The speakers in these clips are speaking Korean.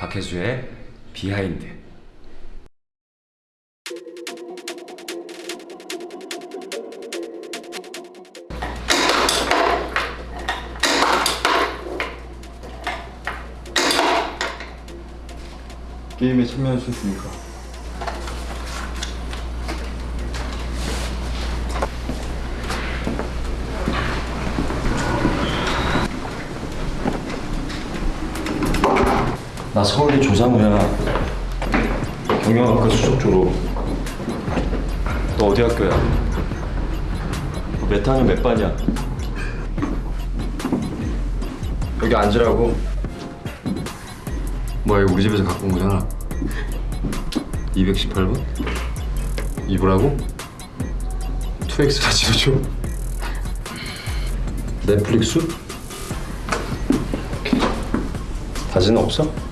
박혜수의 비하인드. 게임에 있으니까 나 서울대 조상우야 경영학과 수석 졸업 너 어디 학교야? 몇 학년 몇 반이야? 여기 앉으라고 뭐야 이거 우리 집에서 갖고 온 거잖아 218번? 입으라고? 2X라 지어줘 넷플릭스? 다시는 없어?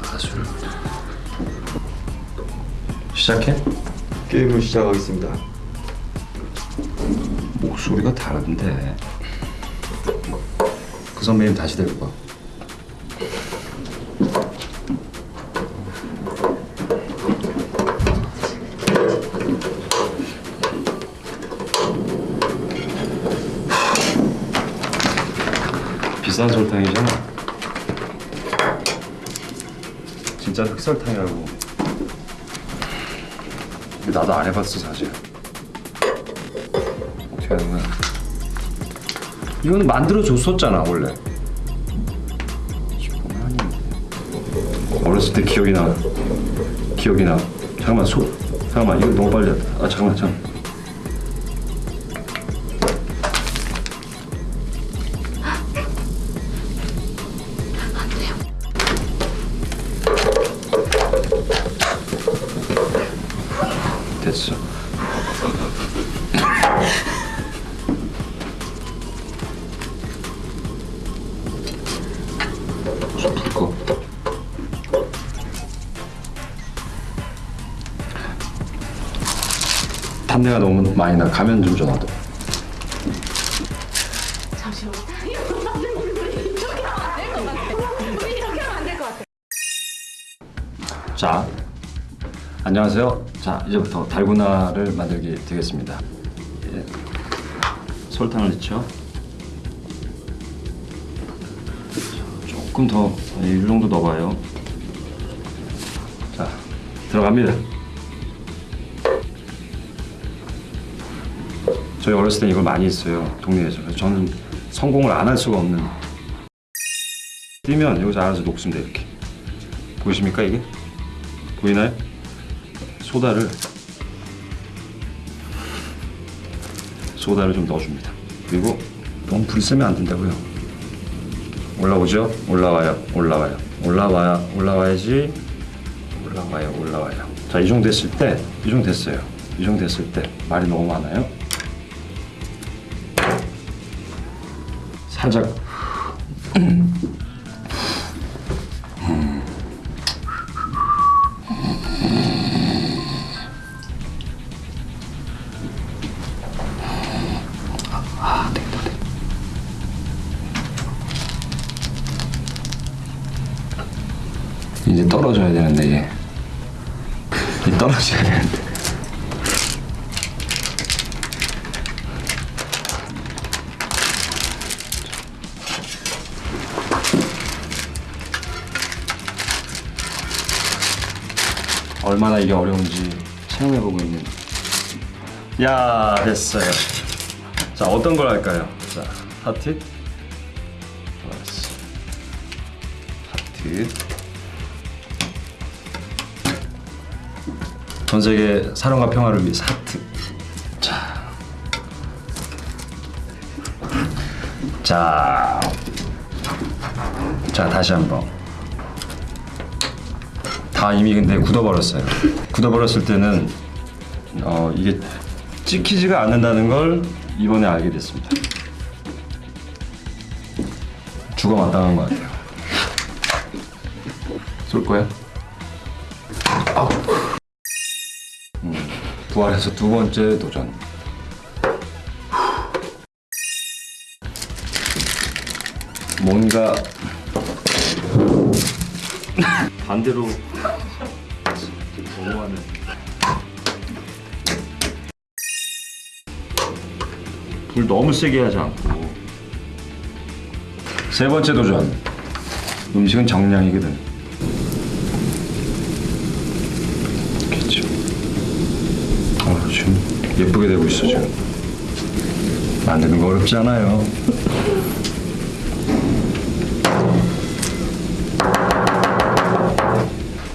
가수를 시작해? 게임을 시작하겠습니다 목소리가 다른데 그 선배님 다시 데리고 와. 비싼 설탕이잖아. 진짜 흑설탕이라고. 근데 나도 안 해봤어 사실. 어떻게 하는 거야? 이건 만들어 줬었잖아 원래. 어렸을 때 기억이 나. 기억이 나. 잠깐만 소. 잠깐만 이거 너무 빨리 했다. 아 잠깐만 잠깐. 됐어. 불 꺼. 탄내가 너무 많이 나. 가면 좀 전화도. 잠시만. 이렇게 하면 안될것 같아. 우리 이렇게 하면 안될것 같아. 자, 안녕하세요. 자, 이제부터 달고나를 만들게 되겠습니다. 예. 설탕을 넣죠. 조금 더, 이 정도 넣어봐요. 자, 들어갑니다. 저희 어렸을 때 이걸 많이 했어요. 동네에서. 저는 성공을 안 할 수가 없는. 뛰면 여기서 알아서 녹습니다, 이렇게. 보이십니까, 이게? 보이나요? 소다를 소다를 좀 넣어줍니다. 그리고 너무 불 세면 안 된다고요. 올라오죠? 올라와요. 올라와요. 올라와야 올라와야지. 올라와요. 올라와요. 자, 이 정도 됐을 때, 이 정도 됐어요. 이 정도 됐을 때 말이 너무 많아요. 살짝 이제 떨어져야 되는데 얘. 이제 떨어져야 되는데. 얼마나 이게 어려운지 체험해보고 있는. 야 됐어요. 자 어떤 걸 할까요? 자 하트. 하트. 전 세계 사랑과 평화를 위해서 하트. 자. 자. 자, 다시 한번. 다 이미 근데 굳어버렸어요. 굳어버렸을 때는 어, 이게 찍히지가 않는다는 걸 이번에 알게 됐습니다. 죽어 마땅한 것 같아요. 쏠 거야? 부활해서 두 번째 도전. 뭔가 반대로 넘어가는. 불 너무 세게 하지 않고. 세 번째 도전. 음식은 정량이거든. 그렇죠. 어, 지금 예쁘게 되고 있어 지금. 만드는 거 어렵지 않아요.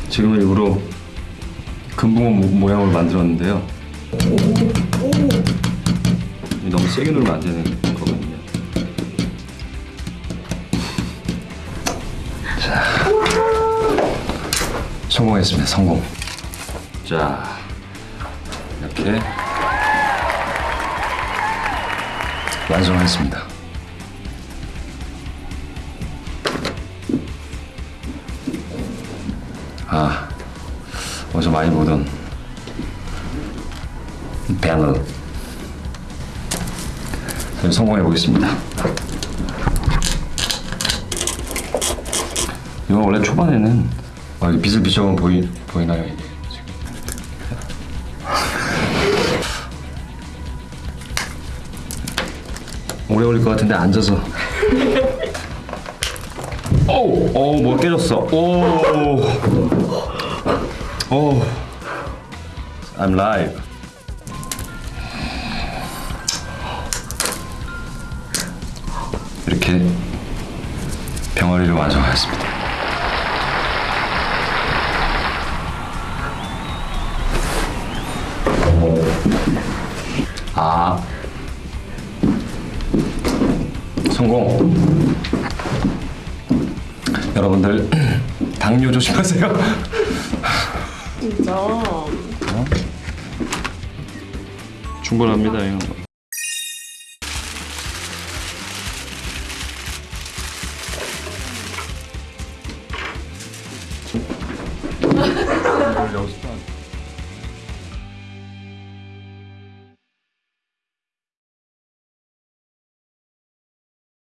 지금 일부러 금붕어 모- 모양으로 만들었는데요. 너무 세게 누르면 안 되는 거거든요. 성공했습니다. 성공. 자, 이렇게 완성했습니다. 아, 어제 많이 보던 배너. 성공해 보겠습니다. 이거 원래 초반에는 아, 이게 비슬비슬하면 보이 보이나요 이게 오래 걸릴 것 같은데 앉아서. 오, 오, 뭐 깨졌어. 오, 오, I'm live. 이렇게 병아리를 완성하였습니다. 성공 여러분들 당뇨 조심하세요 진짜. 충분합니다 이거 여기서